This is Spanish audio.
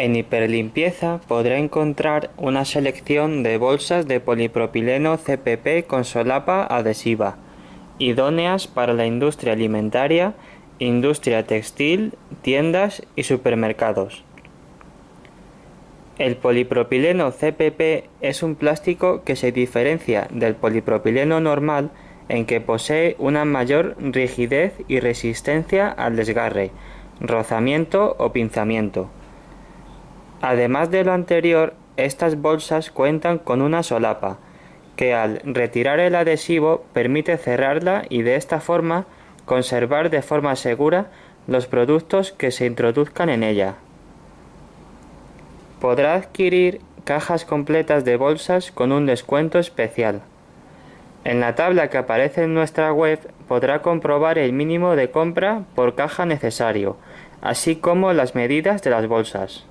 En Hiperlimpieza podrá encontrar una selección de bolsas de polipropileno CPP con solapa adhesiva, idóneas para la industria alimentaria, industria textil, tiendas y supermercados. El polipropileno CPP es un plástico que se diferencia del polipropileno normal en que posee una mayor rigidez y resistencia al desgarre, rozamiento o pinzamiento. Además de lo anterior, estas bolsas cuentan con una solapa, que al retirar el adhesivo permite cerrarla y de esta forma conservar de forma segura los productos que se introduzcan en ella. Podrá adquirir cajas completas de bolsas con un descuento especial. En la tabla que aparece en nuestra web podrá comprobar el mínimo de compra por caja necesario, así como las medidas de las bolsas.